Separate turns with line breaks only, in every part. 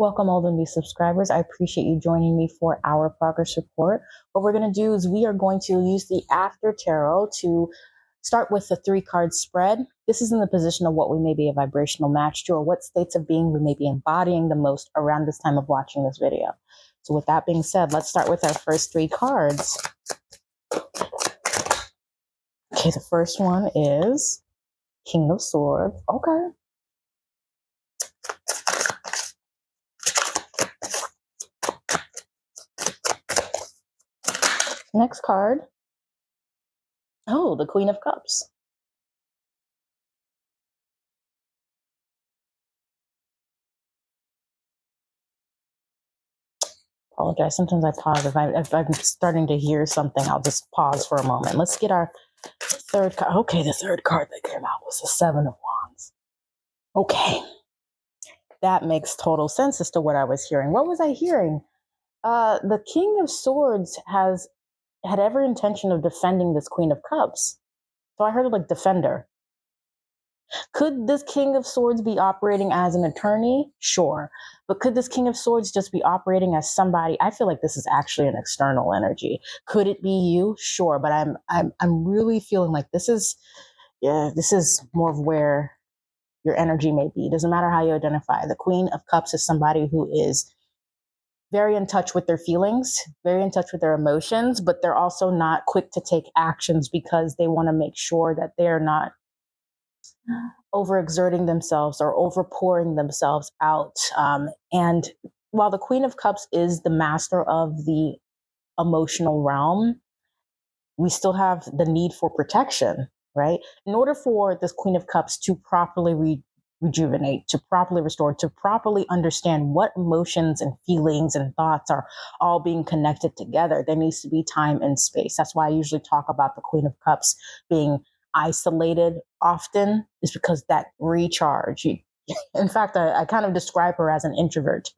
Welcome, all the new subscribers. I appreciate you joining me for our progress report. What we're going to do is we are going to use the After Tarot to start with the three card spread. This is in the position of what we may be a vibrational match to or what states of being we may be embodying the most around this time of watching this video. So, with that being said, let's start with our first three cards. Okay, the first one is King of Swords. Okay. Next card. Oh, the Queen of Cups. Apologize. Sometimes I pause. If, I, if I'm starting to hear something, I'll just pause for a moment. Let's get our third card. Okay, the third card that came out was the Seven of Wands. Okay. That makes total sense as to what I was hearing. What was I hearing? Uh, the King of Swords has had every intention of defending this Queen of Cups. So I heard it like defender. Could this King of Swords be operating as an attorney? Sure. But could this King of Swords just be operating as somebody? I feel like this is actually an external energy. Could it be you? Sure. But I'm I'm I'm really feeling like this is yeah, this is more of where your energy may be. It doesn't matter how you identify. The Queen of Cups is somebody who is very in touch with their feelings, very in touch with their emotions, but they're also not quick to take actions because they want to make sure that they're not overexerting themselves or overpouring themselves out. Um, and while the Queen of Cups is the master of the emotional realm, we still have the need for protection, right? In order for this Queen of Cups to properly re- rejuvenate, to properly restore, to properly understand what emotions and feelings and thoughts are all being connected together. There needs to be time and space. That's why I usually talk about the Queen of Cups being isolated often, is because that recharge. In fact, I, I kind of describe her as an introvert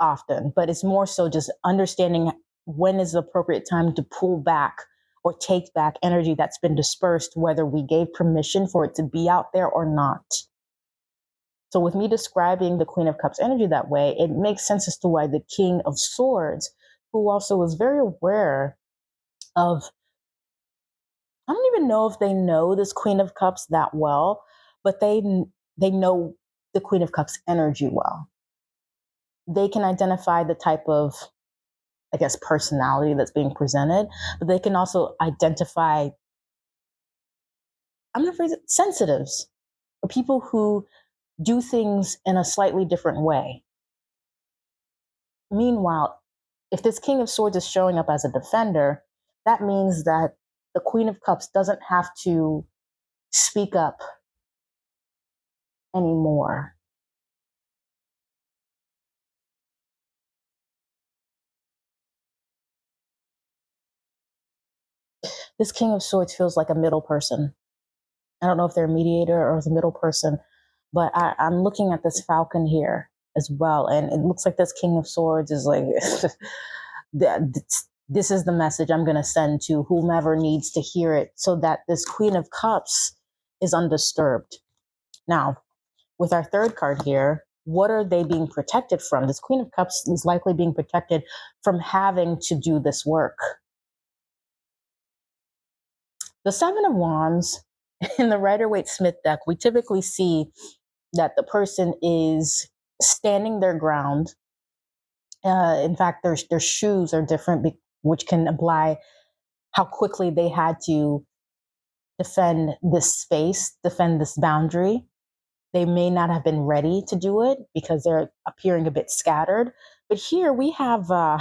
often, but it's more so just understanding when is the appropriate time to pull back or take back energy that's been dispersed, whether we gave permission for it to be out there or not. So, with me describing the Queen of Cups energy that way, it makes sense as to why the King of Swords, who also was very aware of, I don't even know if they know this Queen of Cups that well, but they they know the Queen of Cups energy well. They can identify the type of, I guess, personality that's being presented, but they can also identify, I'm going to phrase it, sensitives, or people who do things in a slightly different way. Meanwhile, if this King of Swords is showing up as a defender, that means that the Queen of Cups doesn't have to speak up anymore. This King of Swords feels like a middle person. I don't know if they're a mediator or the middle person, but I, I'm looking at this falcon here as well, and it looks like this King of Swords is like, that. this is the message I'm going to send to whomever needs to hear it so that this Queen of Cups is undisturbed. Now, with our third card here, what are they being protected from? This Queen of Cups is likely being protected from having to do this work. The Seven of Wands in the Rider Waite Smith deck, we typically see that the person is standing their ground. Uh, in fact, their their shoes are different, which can imply how quickly they had to defend this space, defend this boundary. They may not have been ready to do it because they're appearing a bit scattered. But here we have uh,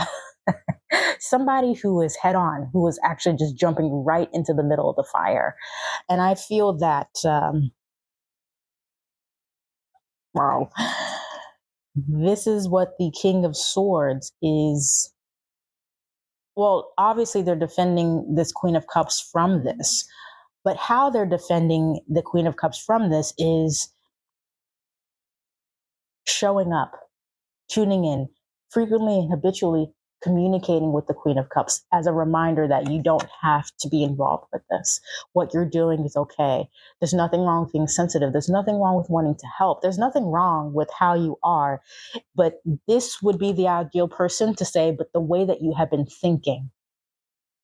somebody who is head on, who is actually just jumping right into the middle of the fire. And I feel that um, Wow. This is what the King of Swords is. Well, obviously, they're defending this Queen of Cups from this. But how they're defending the Queen of Cups from this is showing up, tuning in frequently and habitually, communicating with the Queen of Cups as a reminder that you don't have to be involved with this. What you're doing is okay. There's nothing wrong with being sensitive. There's nothing wrong with wanting to help. There's nothing wrong with how you are. But this would be the ideal person to say, but the way that you have been thinking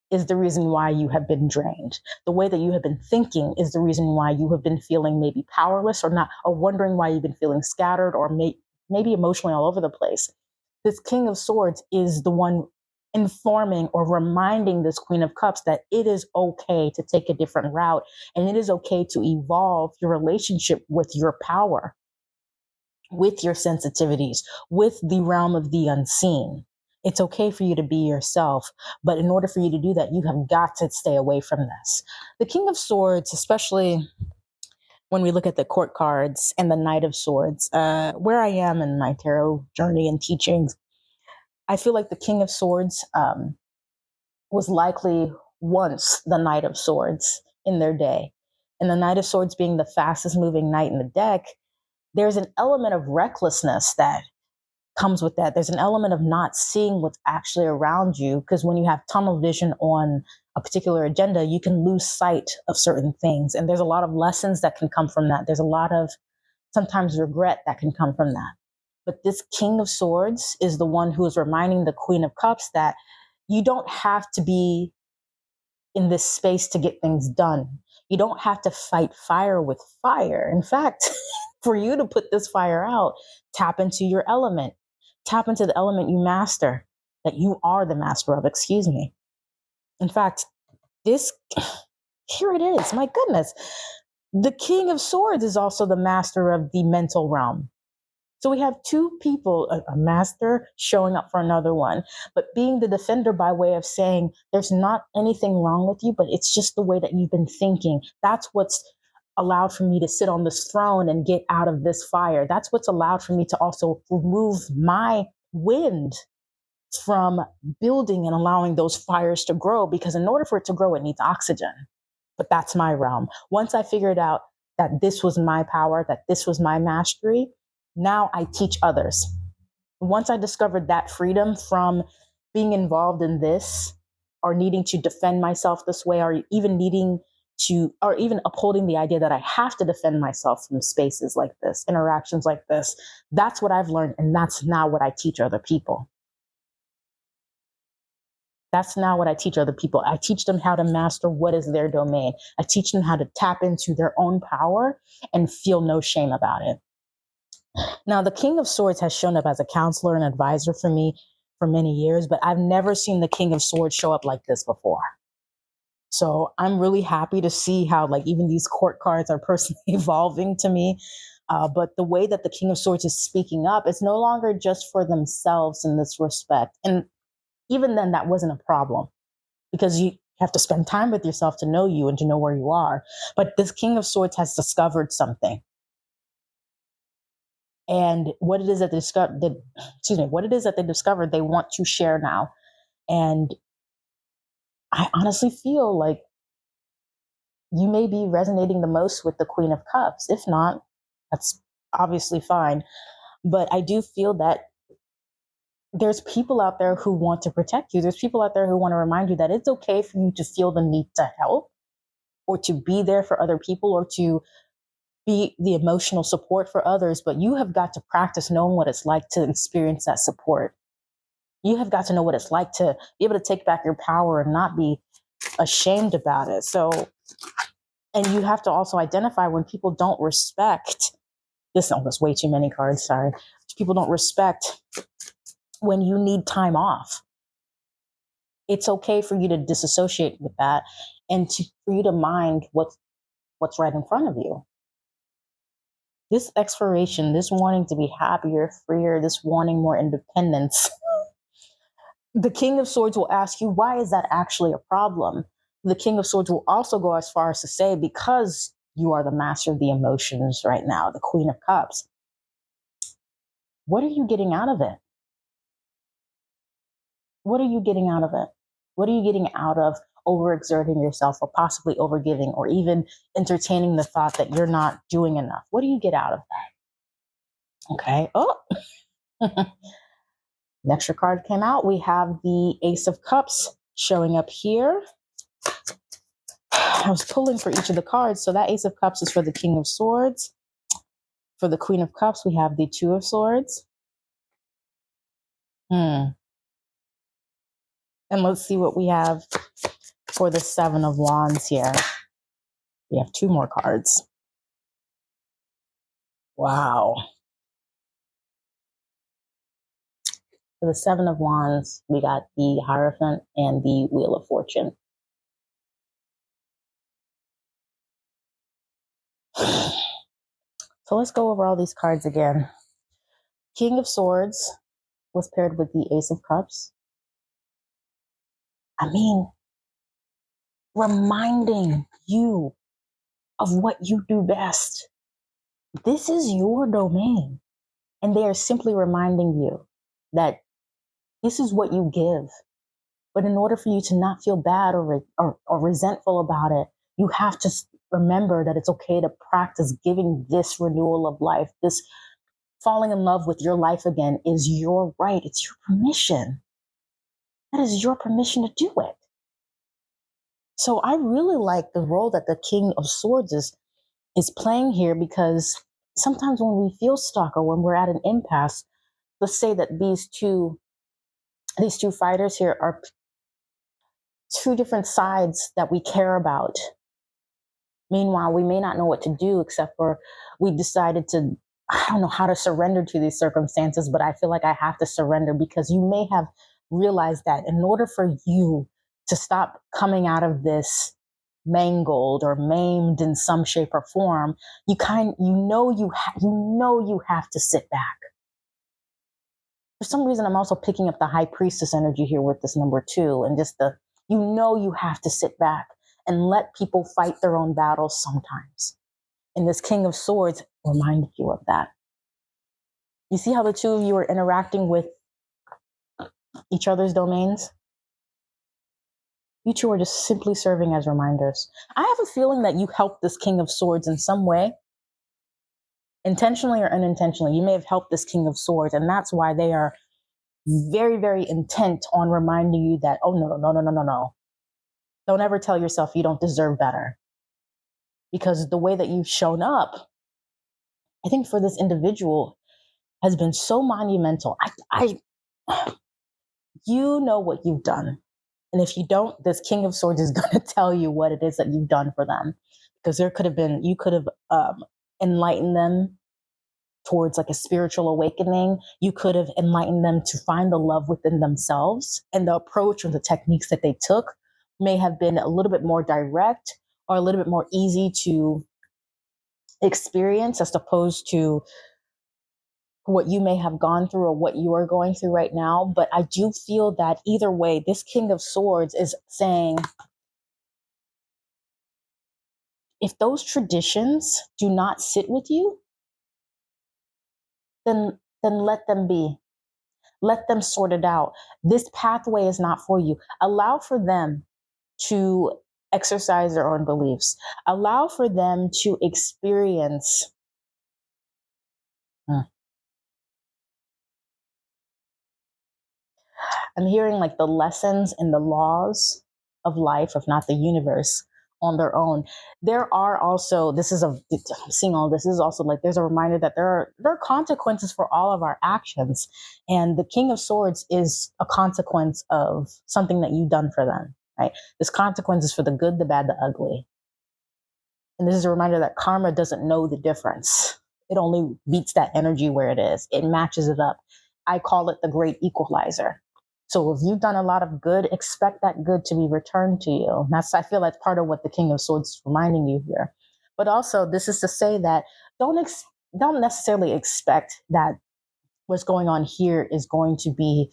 is the reason why you have been drained. The way that you have been thinking is the reason why you have been feeling maybe powerless or not, or wondering why you've been feeling scattered or may, maybe emotionally all over the place this King of Swords is the one informing or reminding this Queen of Cups that it is okay to take a different route and it is okay to evolve your relationship with your power, with your sensitivities, with the realm of the unseen. It's okay for you to be yourself, but in order for you to do that, you have got to stay away from this. The King of Swords, especially when we look at the court cards and the Knight of Swords, uh, where I am in my tarot journey and teachings, I feel like the King of Swords um, was likely once the Knight of Swords in their day. And the Knight of Swords being the fastest moving knight in the deck, there's an element of recklessness that comes with that. There's an element of not seeing what's actually around you because when you have tunnel vision on a particular agenda, you can lose sight of certain things. And there's a lot of lessons that can come from that. There's a lot of sometimes regret that can come from that. But this King of Swords is the one who is reminding the Queen of Cups that you don't have to be in this space to get things done. You don't have to fight fire with fire. In fact, for you to put this fire out, tap into your element, tap into the element you master, that you are the master of, excuse me. In fact, this, here it is. My goodness. The King of Swords is also the master of the mental realm. So we have two people, a, a, master showing up for another one, but being the defender by way of saying there's not anything wrong with you, but it's just the way that you've been thinking. That's what's allowed for me to sit on this throne and get out of this fire. That's what's allowed for me to also remove my wind from building and allowing those fires to grow because in order for it to grow it needs oxygen. But that's my realm. Once i figured out that this was my power that this was my mastery now i teach others. Once i discovered that freedom from being involved in this or needing to defend myself this way or even needing to or even upholding the idea that i have to defend myself from spaces like this interactions like this that's what i've learned and that's now what i teach other people that's now what I teach other people. I teach them how to master what is their domain. I teach them how to tap into their own power and feel no shame about it. Now, the King of Swords has shown up as a counselor and advisor for me for many years, but I've never seen the King of Swords show up like this before. So I'm really happy to see how, like, even these court cards are personally evolving to me. Uh, but the way that the King of Swords is speaking up, it's no longer just for themselves in this respect. And even then that wasn't a problem because you have to spend time with yourself to know you and to know where you are. But this King of Swords has discovered something. And what it is that they discovered, excuse me, what it is that they discovered, they want to share now. And I honestly feel like you may be resonating the most with the Queen of Cups. If not, that's obviously fine. But I do feel that there's people out there who want to protect you. There's people out there who want to remind you that it's okay for you to feel the need to help or to be there for other people or to be the emotional support for others, but you have got to practice knowing what it's like to experience that support. You have got to know what it's like to be able to take back your power and not be ashamed about it. So, and you have to also identify when people don't respect this. Oh, there's way too many cards. Sorry. People don't respect when you need time off. It's okay for you to disassociate with that and to, for you to mind what's, what's right in front of you. This exploration, this wanting to be happier, freer, this wanting more independence, the King of Swords will ask you, why is that actually a problem? The King of Swords will also go as far as to say, because you are the master of the emotions right now, the Queen of Cups, what are you getting out of it? what are you getting out of it? What are you getting out of overexerting yourself or possibly overgiving or even entertaining the thought that you're not doing enough? What do you get out of that? Okay. Oh. An extra card came out. We have the Ace of Cups showing up here. I was pulling for each of the cards. So that Ace of Cups is for the King of Swords. For the Queen of Cups, we have the Two of Swords. Hmm. And let's see what we have for the Seven of Wands here. We have two more cards. Wow. For the Seven of Wands, we got the Hierophant and the Wheel of Fortune. So let's go over all these cards again. King of Swords was paired with the Ace of Cups. I mean, reminding you of what you do best. This is your domain. And they are simply reminding you that this is what you give. But in order for you to not feel bad or, re- or, or resentful about it, you have to remember that it's okay to practice giving this renewal of life, this falling in love with your life again is your right. It's your permission. That is your permission to do it. So I really like the role that the King of Swords is is playing here because sometimes when we feel stuck or when we're at an impasse, let's say that these two these two fighters here are two different sides that we care about. Meanwhile, we may not know what to do except for we decided to I don't know how to surrender to these circumstances, but I feel like I have to surrender because you may have realized that in order for you to stop coming out of this mangled or maimed in some shape or form, you kind you know you you know you have to sit back. For some reason, I'm also picking up the high priestess energy here with this number two, and just the you know you have to sit back and let people fight their own battles sometimes. And this King of Swords reminded you of that. You see how the two of you are interacting with each other's domains? You two are just simply serving as reminders. I have a feeling that you helped this King of Swords in some way, intentionally or unintentionally. You may have helped this King of Swords, and that's why they are very, very intent on reminding you that, oh, no, no, no, no, no, no. Don't ever tell yourself you don't deserve better. Because the way that you've shown up, I think for this individual has been so monumental. I, I you know what you've done. And if you don't, this King of Swords is going to tell you what it is that you've done for them. Because there could have been, you could have um, enlightened them towards like a spiritual awakening. You could have enlightened them to find the love within themselves. And the approach or the techniques that they took may have been a little bit more direct or a little bit more easy to experience as opposed to what you may have gone through or what you are going through right now. But I do feel that either way, this King of Swords is saying if those traditions do not sit with you, then then let them be. Let them sort it out. This pathway is not for you. Allow for them to exercise their own beliefs. Allow for them to experience. Hmm. I'm hearing like the lessons and the laws of life, if not the universe, on their own. There are also this is a I'm seeing all this, this is also like there's a reminder that there are there are consequences for all of our actions, and the King of Swords is a consequence of something that you've done for them. Right? This consequence is for the good, the bad, the ugly. And this is a reminder that karma doesn't know the difference. It only beats that energy where it is. It matches it up. I call it the great equalizer so if you've done a lot of good, expect that good to be returned to you. That's I feel that's part of what the King of Swords is reminding you here. But also, this is to say that don't ex- don't necessarily expect that what's going on here is going to be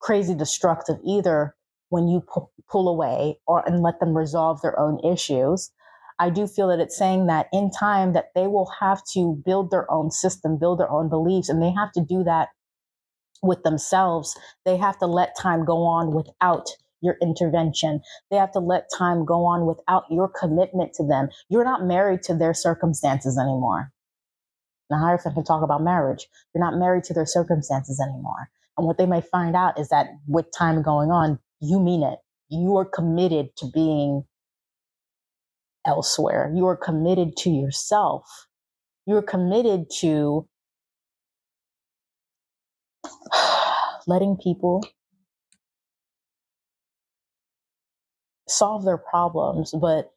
crazy destructive either when you pu- pull away or and let them resolve their own issues. I do feel that it's saying that in time that they will have to build their own system, build their own beliefs, and they have to do that with themselves. They have to let time go on without your intervention. They have to let time go on without your commitment to them. You're not married to their circumstances anymore. The Hierophant can talk about marriage. You're not married to their circumstances anymore. And what they may find out is that with time going on, you mean it. You are committed to being elsewhere. You are committed to yourself. You're committed to letting people solve their problems, but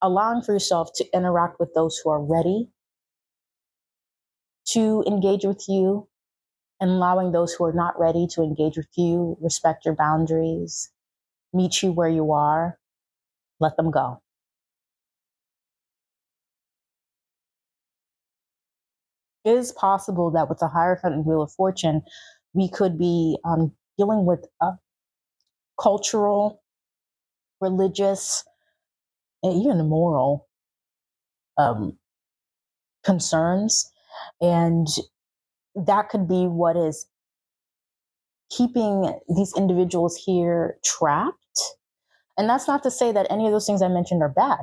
allowing for yourself to interact with those who are ready to engage with you and allowing those who are not ready to engage with you, respect your boundaries, meet you where you are, let them go. It is possible that with the Hierophant and Wheel of Fortune, we could be um, dealing with cultural, religious, and even moral um, concerns. And that could be what is keeping these individuals here trapped. And that's not to say that any of those things I mentioned are bad,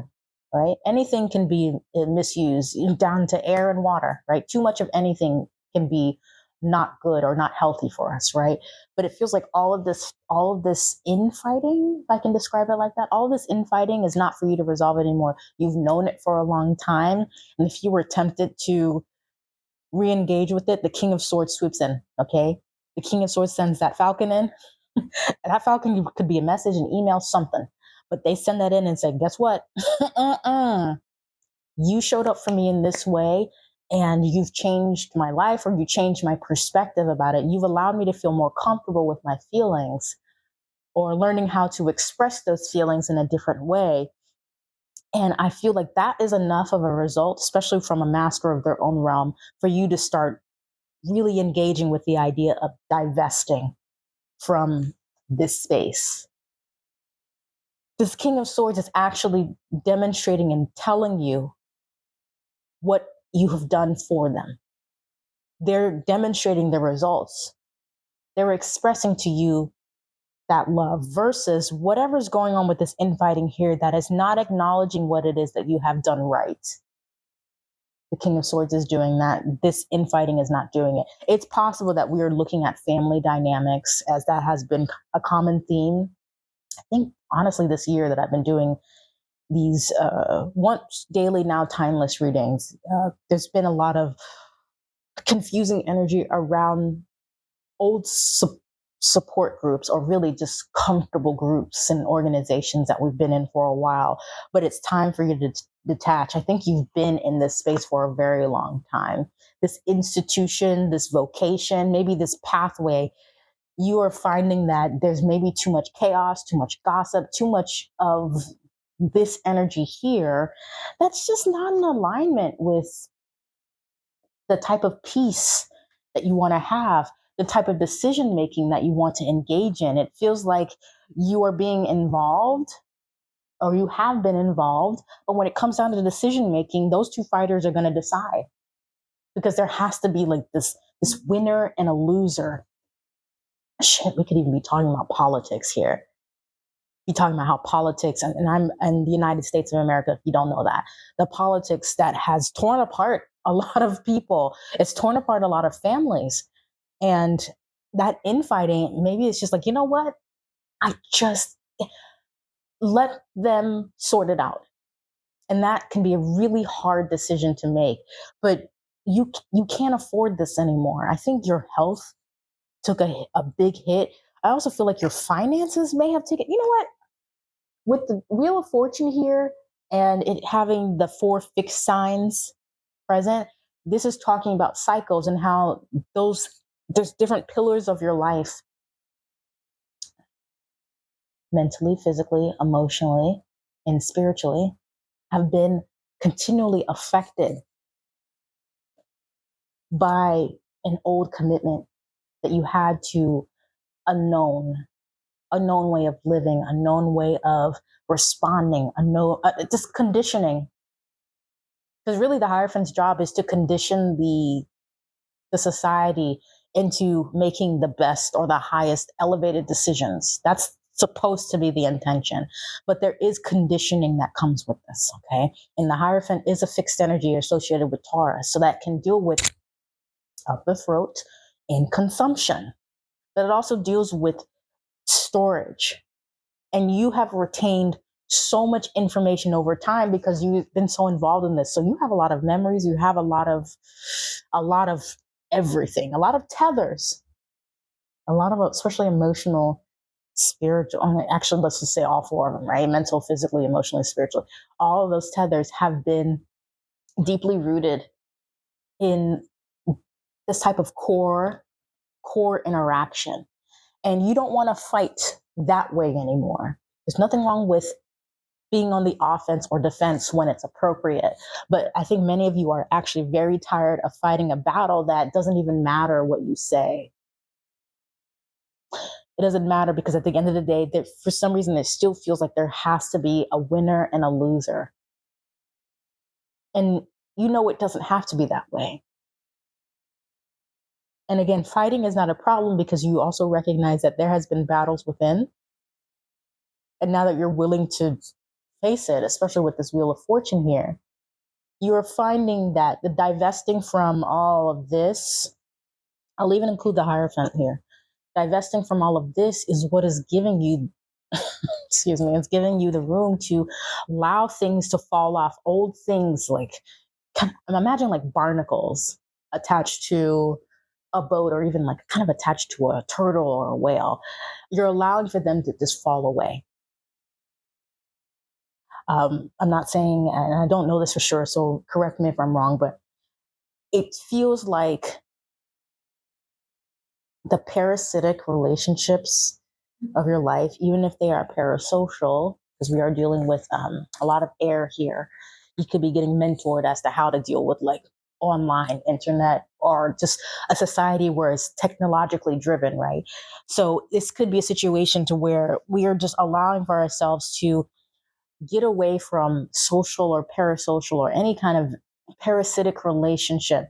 right? Anything can be uh, misused down to air and water, right? Too much of anything can be not good or not healthy for us, right? But it feels like all of this, all of this infighting, if I can describe it like that, all this infighting is not for you to resolve it anymore. You've known it for a long time. And if you were tempted to re-engage with it, the King of Swords swoops in, okay? The King of Swords sends that falcon in. that falcon could be a message, an email, something. But they send that in and say, guess what? uh-uh. You showed up for me in this way and you've changed my life or you changed my perspective about it. You've allowed me to feel more comfortable with my feelings or learning how to express those feelings in a different way. And I feel like that is enough of a result, especially from a master of their own realm, for you to start really engaging with the idea of divesting from this space. This King of Swords is actually demonstrating and telling you what you have done for them. They're demonstrating the results. They're expressing to you that love versus whatever's going on with this infighting here that is not acknowledging what it is that you have done right. The King of Swords is doing that. This infighting is not doing it. It's possible that we are looking at family dynamics as that has been a common theme. I think, honestly, this year that I've been doing these uh, once daily, now timeless readings, uh, there's been a lot of confusing energy around old su- support groups or really just comfortable groups and organizations that we've been in for a while. But it's time for you to detach. I think you've been in this space for a very long time. This institution, this vocation, maybe this pathway you are finding that there's maybe too much chaos, too much gossip, too much of this energy here, that's just not in alignment with the type of peace that you want to have, the type of decision making that you want to engage in. It feels like you are being involved or you have been involved, but when it comes down to decision making, those two fighters are going to decide because there has to be like this this winner and a loser. Shit, we could even be talking about politics here be talking about how politics and, and I'm in the United States of America, if you don't know that, the politics that has torn apart a lot of people, it's torn apart a lot of families. And that infighting, maybe it's just like, you know what? I just let them sort it out. And that can be a really hard decision to make. But you you can't afford this anymore. I think your health took a, a big hit. I also feel like your finances may have taken, you know what? With the Wheel of Fortune here and it having the four fixed signs present, this is talking about cycles and how those there's different pillars of your life. Mentally, physically, emotionally, and spiritually have been continually affected by an old commitment that you had to a known a known way of living, a known way of responding, a no, uh, just conditioning. Because really, the Hierophant's job is to condition the the society into making the best or the highest elevated decisions. That's supposed to be the intention. But there is conditioning that comes with this, okay? And the Hierophant is a fixed energy associated with Taurus, so that can deal with up the throat and consumption. But it also deals with storage. And you have retained so much information over time because you've been so involved in this. So you have a lot of memories, you have a lot of a lot of everything, a lot of tethers, a lot of especially emotional, spiritual. Actually, let's just say all four of them, right? Mental, physically, emotionally, spiritually. All of those tethers have been deeply rooted in this type of core core interaction and you don't want to fight that way anymore there's nothing wrong with being on the offense or defense when it's appropriate. But I think many of you are actually very tired of fighting a battle that doesn't even matter what you say. It doesn't matter because at the end of the day, for some reason, it still feels like there has to be a winner and a loser. And you know it doesn't have to be that way. And again, fighting is not a problem because you also recognize that there has been battles within. And now that you're willing to face it, especially with this Wheel of Fortune here, you're finding that the divesting from all of this, I'll even include the Hierophant here, divesting from all of this is what is giving you, excuse me, it's giving you the room to allow things to fall off, old things like, imagine like barnacles attached to a boat or even like kind of attached to a turtle or a whale. You're allowing for them to just fall away um, I'm not saying, and I don't know this for sure, so correct me if I'm wrong, but it feels like the parasitic relationships of your life, even if they are parasocial, because we are dealing with um, a lot of air here, you could be getting mentored as to how to deal with like online internet or just a society where it's technologically driven right so this could be a situation to where we are just allowing for ourselves to get away from social or parasocial or any kind of parasitic relationship.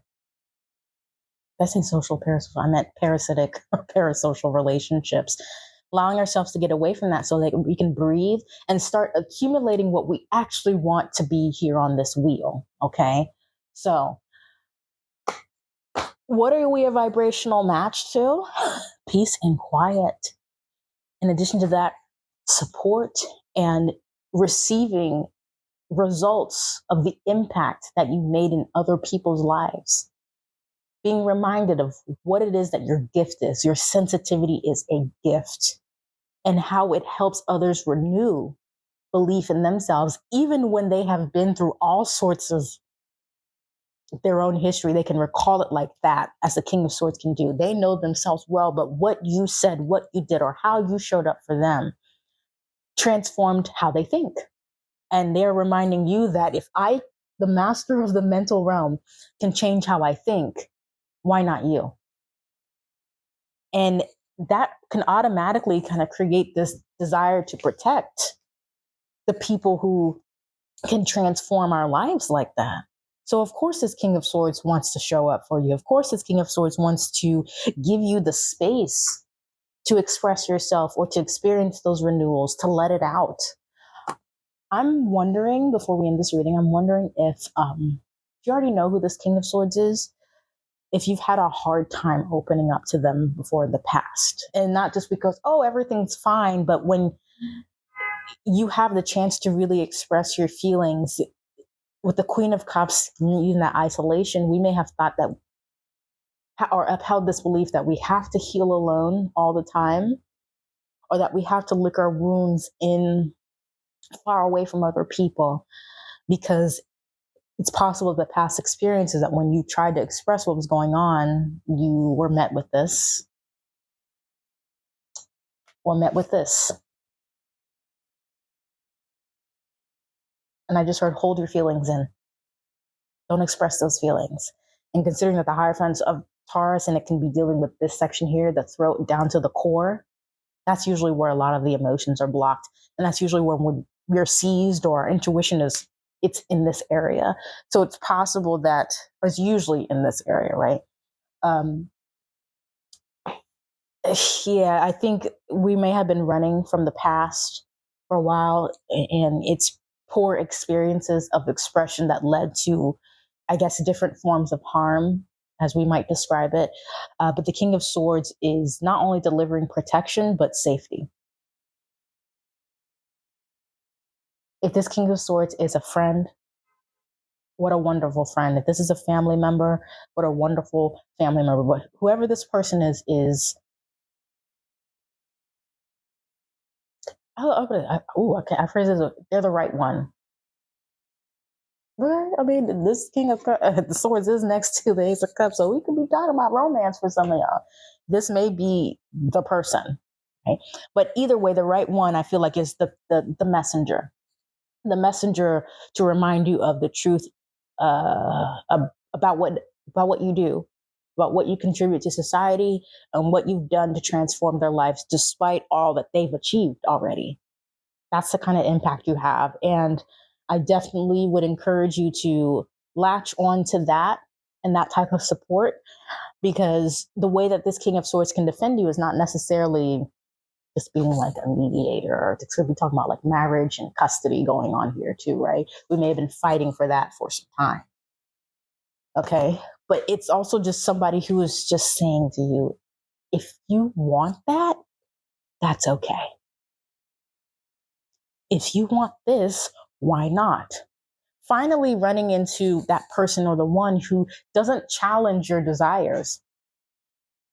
I say social parasocial, I meant parasitic or parasocial relationships. Allowing ourselves to get away from that so that we can breathe and start accumulating what we actually want to be here on this wheel. Okay. So, what are we a vibrational match to? Peace and quiet. In addition to that, support and receiving results of the impact that you made in other people's lives. Being reminded of what it is that your gift is. Your sensitivity is a gift and how it helps others renew belief in themselves, even when they have been through all sorts of their own history. They can recall it like that, as the King of Swords can do. They know themselves well, but what you said, what you did, or how you showed up for them transformed how they think. And they're reminding you that if I, the master of the mental realm, can change how I think, why not you? And that can automatically kind of create this desire to protect the people who can transform our lives like that. So, of course, this King of Swords wants to show up for you. Of course, this King of Swords wants to give you the space to express yourself or to experience those renewals, to let it out. I'm wondering, before we end this reading, I'm wondering if, um, you already know who this King of Swords is, if you've had a hard time opening up to them before in the past. And not just because, oh, everything's fine, but when you have the chance to really express your feelings with the Queen of Cups using that isolation, we may have thought that or upheld this belief that we have to heal alone all the time or that we have to lick our wounds in far away from other people because it's possible that past experiences that when you tried to express what was going on you were met with this or met with this and i just heard hold your feelings in don't express those feelings and considering that the hierophants of Taurus and it can be dealing with this section here, the throat down to the core. That's usually where a lot of the emotions are blocked. And that's usually when we're seized or our intuition is, it's in this area. So it's possible that, it's usually in this area, right? Um, yeah, I think we may have been running from the past for a while, and it's poor experiences of expression that led to, I guess, different forms of harm, as we might describe it. Uh, but the King of Swords is not only delivering protection, but safety. If this King of Swords is a friend, what a wonderful friend. If this is a family member, what a wonderful family member. But whoever this person is, is oh, okay, oh, okay. I phrase it. They're the right one. Right? I mean, this King of uh, the Swords is next to the Ace of Cups, so we could be talking about romance for some of y'all. This may be the person, right? But either way, the right one, I feel like, is the the, the messenger, the messenger to remind you of the truth uh, about what about what you do, about what you contribute to society, and what you've done to transform their lives, despite all that they've achieved already. That's the kind of impact you have, and I definitely would encourage you to latch on to that and that type of support because the way that this King of Swords can defend you is not necessarily just being like a mediator. Going to be talking about like marriage and custody going on here too, right? We may have been fighting for that for some time. Okay. But it's also just somebody who is just saying to you, if you want that, that's okay. If you want this, why not? Finally, running into that person or the one who doesn't challenge your desires.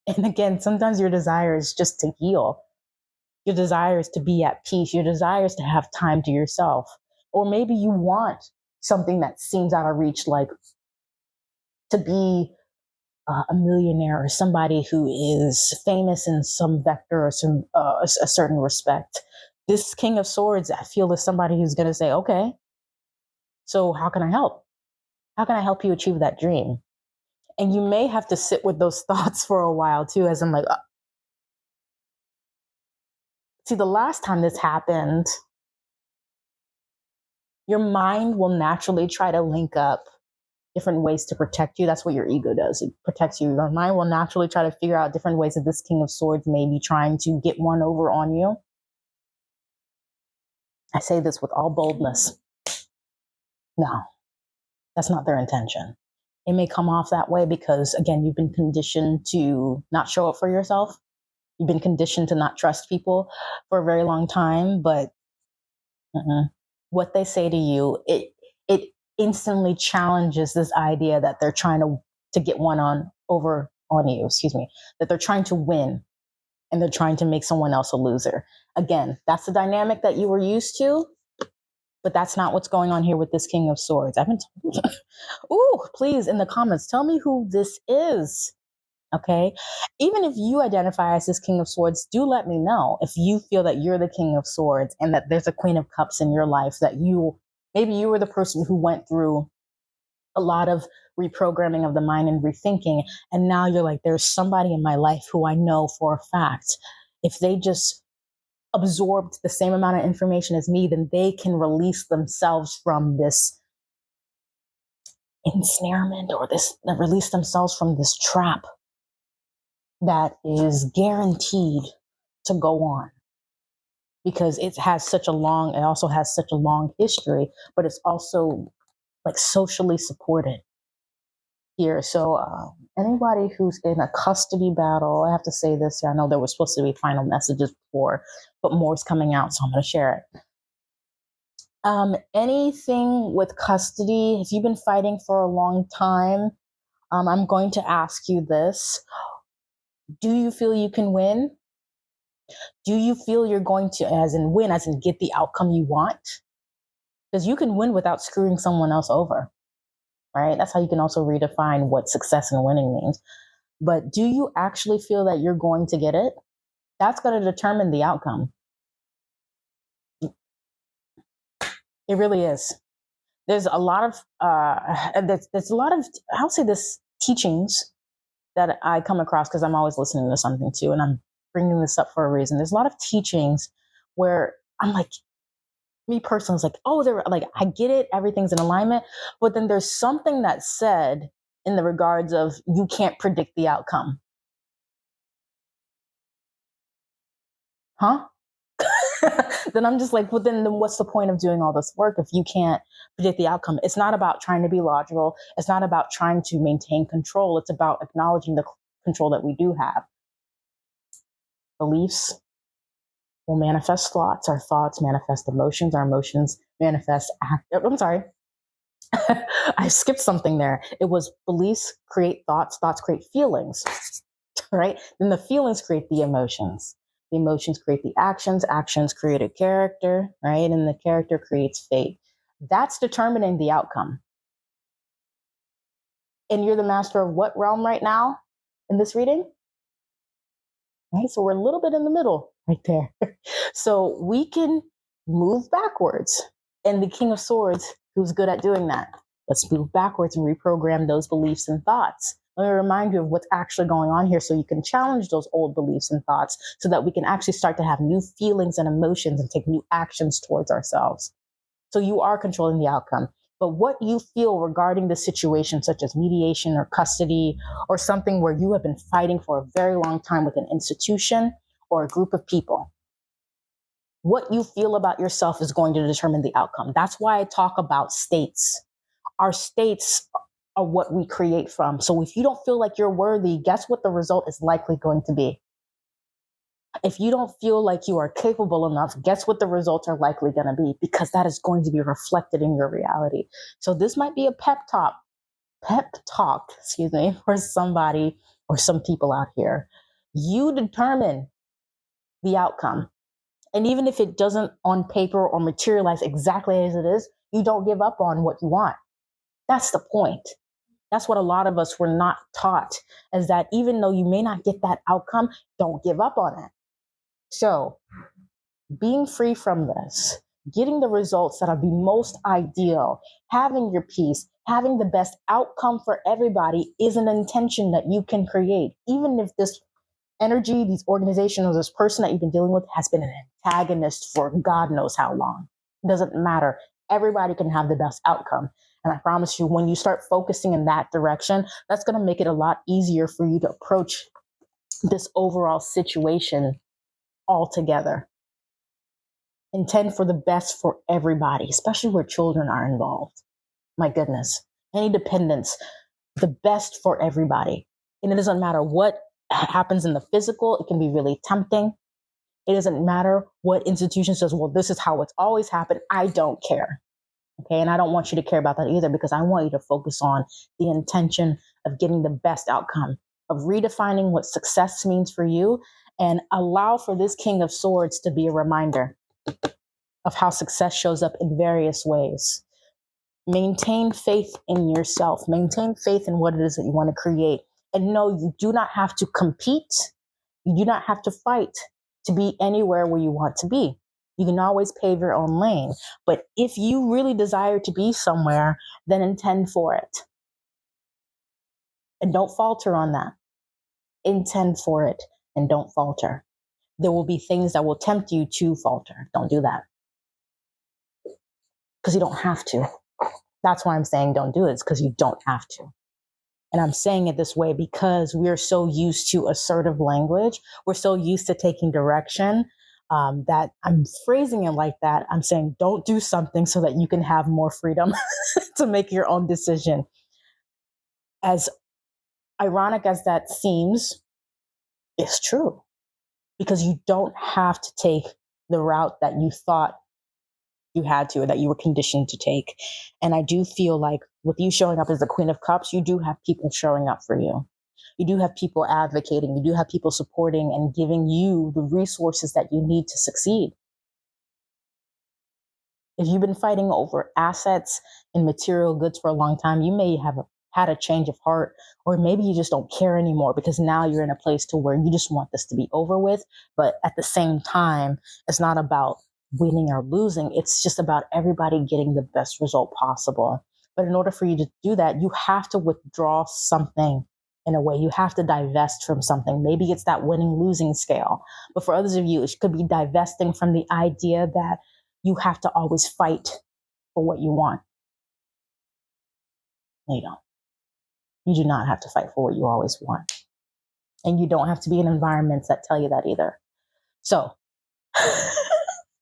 And again, sometimes your desire is just to heal. Your desire is to be at peace. Your desire is to have time to yourself. Or maybe you want something that seems out of reach, like to be uh, a millionaire or somebody who is famous in some vector or some uh, a certain respect this King of Swords, I feel is somebody who's going to say, okay, so how can I help? How can I help you achieve that dream? And you may have to sit with those thoughts for a while too, as I'm like, uh, see, the last time this happened, your mind will naturally try to link up different ways to protect you. That's what your ego does. It protects you. Your mind will naturally try to figure out different ways that this King of Swords may be trying to get one over on you. I say this with all boldness. No, that's not their intention. It may come off that way because, again, you've been conditioned to not show up for yourself. You've been conditioned to not trust people for a very long time. But uh-uh. what they say to you, it it instantly challenges this idea that they're trying to to get one on over on you. Excuse me, that they're trying to win and they're trying to make someone else a loser. Again, that's the dynamic that you were used to, but that's not what's going on here with this King of Swords. I've been told. Ooh, please in the comments, tell me who this is. Okay. Even if you identify as this King of Swords, do let me know if you feel that you're the King of Swords and that there's a Queen of Cups in your life that you maybe you were the person who went through a lot of reprogramming of the mind and rethinking. And now you're like, there's somebody in my life who I know for a fact, if they just absorbed the same amount of information as me, then they can release themselves from this ensnarement or this uh, release themselves from this trap that is guaranteed to go on because it has such a long it also has such a long history but it's also like socially supported here. So uh, anybody who's in a custody battle, I have to say this. I know there were supposed to be final messages before, but more is coming out, so I'm going to share it. Um, anything with custody, if you've been fighting for a long time, um, I'm going to ask you this. Do you feel you can win? Do you feel you're going to, as in win, as in get the outcome you want? Because you can win without screwing someone else over right? That's how you can also redefine what success and winning means. But do you actually feel that you're going to get it? That's going to determine the outcome. It really is. There's a lot of uh, there's, there's a lot of I'll say this teachings that I come across because I'm always listening to something too, and I'm bringing this up for a reason. There's a lot of teachings where I'm like, me personally is like, oh, they're like, I get it, everything's in alignment. But then there's something that's said in the regards of you can't predict the outcome. huh? then I'm just like, well, then, then what's the point of doing all this work if you can't predict the outcome? It's not about trying to be logical. It's not about trying to maintain control. It's about acknowledging the control that we do have. Beliefs will manifest thoughts. Our thoughts manifest emotions. Our emotions manifest act. Oh, I'm sorry. I skipped something there. It was beliefs create thoughts. Thoughts create feelings, right? Then the feelings create the emotions. The emotions create the actions. Actions create a character, right? And the character creates fate. That's determining the outcome. And you're the master of what realm right now in this reading? Right? So we're a little bit in the middle right there. so we can move backwards. And the King of Swords, who's good at doing that, let's move backwards and reprogram those beliefs and thoughts. Let me remind you of what's actually going on here so you can challenge those old beliefs and thoughts so that we can actually start to have new feelings and emotions and take new actions towards ourselves. So you are controlling the outcome. But what you feel regarding the situation, such as mediation or custody, or something where you have been fighting for a very long time with an institution or a group of people, what you feel about yourself is going to determine the outcome. That's why I talk about states. Our states are what we create from. So if you don't feel like you're worthy, guess what the result is likely going to be? If you don't feel like you are capable enough, guess what the results are likely going to be? Because that is going to be reflected in your reality. So this might be a pep talk, pep talk, excuse me, for somebody or some people out here. You determine the outcome. And even if it doesn't on paper or materialize exactly as it is, you don't give up on what you want. That's the point. That's what a lot of us were not taught is that even though you may not get that outcome, don't give up on it. So, being free from this, getting the results that are the most ideal, having your peace, having the best outcome for everybody is an intention that you can create, even if this energy, these organizations, or this person that you've been dealing with has been an antagonist for God knows how long. It doesn't matter. Everybody can have the best outcome. And I promise you, when you start focusing in that direction, that's going to make it a lot easier for you to approach this overall situation altogether. Intend for the best for everybody, especially where children are involved. My goodness. Any dependence, the best for everybody. And it doesn't matter what happens in the physical, it can be really tempting. It doesn't matter what institution says, well, this is how it's always happened. I don't care. Okay. And I don't want you to care about that either because I want you to focus on the intention of getting the best outcome, of redefining what success means for you, and allow for this King of Swords to be a reminder of how success shows up in various ways. Maintain faith in yourself, maintain faith in what it is that you want to create. And know you do not have to compete, you do not have to fight to be anywhere where you want to be. You can always pave your own lane. But if you really desire to be somewhere, then intend for it. And don't falter on that. Intend for it and don't falter. There will be things that will tempt you to falter. Don't do that. Because you don't have to. That's why I'm saying don't do it, it's because you don't have to. And I'm saying it this way because we're so used to assertive language. We're so used to taking direction um, that I'm phrasing it like that. I'm saying don't do something so that you can have more freedom to make your own decision. As ironic as that seems, it's true because you don't have to take the route that you thought you had to or that you were conditioned to take. And I do feel like with you showing up as the Queen of Cups, you do have people showing up for you you do have people advocating, you do have people supporting and giving you the resources that you need to succeed. If you've been fighting over assets and material goods for a long time, you may have had a change of heart, or maybe you just don't care anymore because now you're in a place to where you just want this to be over with. But at the same time, it's not about winning or losing. It's just about everybody getting the best result possible. But in order for you to do that, you have to withdraw something in a way. You have to divest from something. Maybe it's that winning losing scale. But for others of you, it could be divesting from the idea that you have to always fight for what you want. No, you don't. You do not have to fight for what you always want. And you don't have to be in environments that tell you that either. So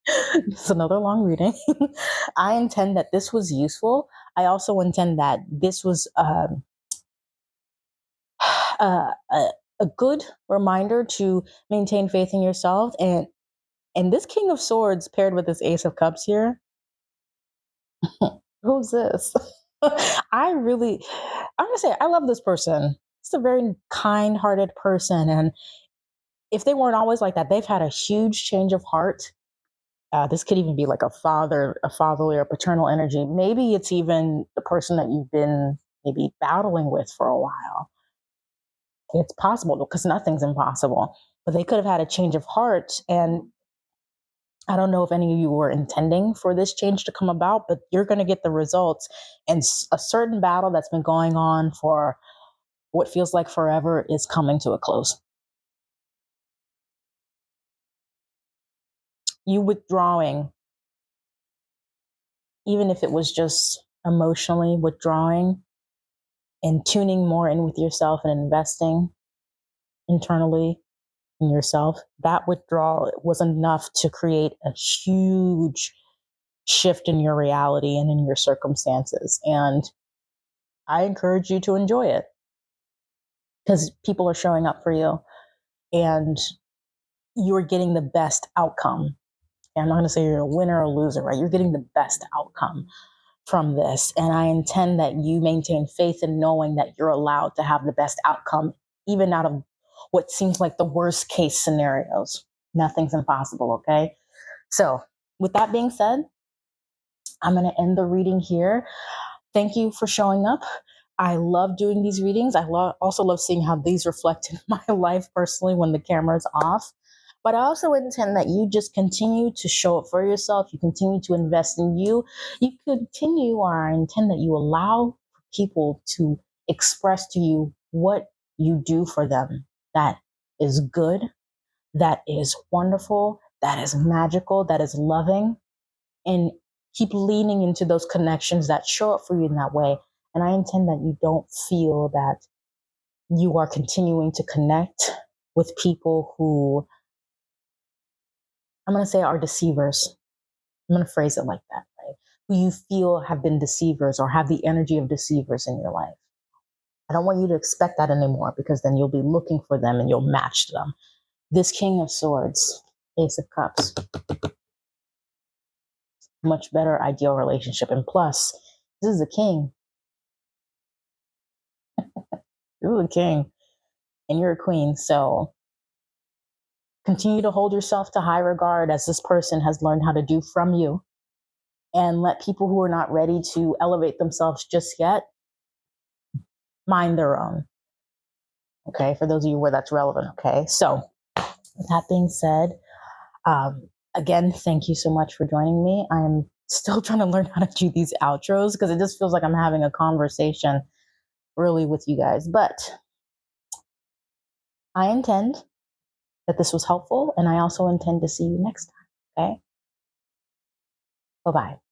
it's another long reading. I intend that this was useful. I also intend that this was um, a, a, a good reminder to maintain faith in yourself. And and this King of Swords paired with this Ace of Cups here, who's this? I really, I'm gonna say, I love this person. It's a very kind hearted person. And if they weren't always like that, they've had a huge change of heart. Uh, this could even be like a father, a fatherly or paternal energy. Maybe it's even the person that you've been maybe battling with for a while. It's possible because nothing's impossible. But they could have had a change of heart and I don't know if any of you were intending for this change to come about, but you're going to get the results. And a certain battle that's been going on for what feels like forever is coming to a close. You withdrawing, even if it was just emotionally withdrawing and tuning more in with yourself and investing internally in yourself, that withdrawal was enough to create a huge shift in your reality and in your circumstances. And I encourage you to enjoy it because people are showing up for you and you're getting the best outcome. And I'm not going to say you're a winner or loser, right? You're getting the best outcome from this. And I intend that you maintain faith in knowing that you're allowed to have the best outcome, even out of what seems like the worst case scenarios. Nothing's impossible, okay? So, with that being said, I'm going to end the reading here. Thank you for showing up. I love doing these readings. I lo- also love seeing how these reflect in my life personally when the camera's off. But I also intend that you just continue to show up for yourself. You continue to invest in you. You continue, or I intend that you allow people to express to you what you do for them that is good, that is wonderful, that is magical, that is loving, and keep leaning into those connections that show up for you in that way. And I intend that you don't feel that you are continuing to connect with people who I'm going to say are deceivers. I'm going to phrase it like that, right? Who you feel have been deceivers or have the energy of deceivers in your life. I don't want you to expect that anymore because then you'll be looking for them and you'll match them. This King of Swords, Ace of Cups, much better ideal relationship. And plus, this is a king. you're a king and you're a queen. So continue to hold yourself to high regard as this person has learned how to do from you. And let people who are not ready to elevate themselves just yet mind their own. Okay, for those of you where that's relevant. Okay, so that being said, um, again, thank you so much for joining me. I'm still trying to learn how to do these outros because it just feels like I'm having a conversation really with you guys. But I intend that this was helpful, and I also intend to see you next time. Okay, bye bye.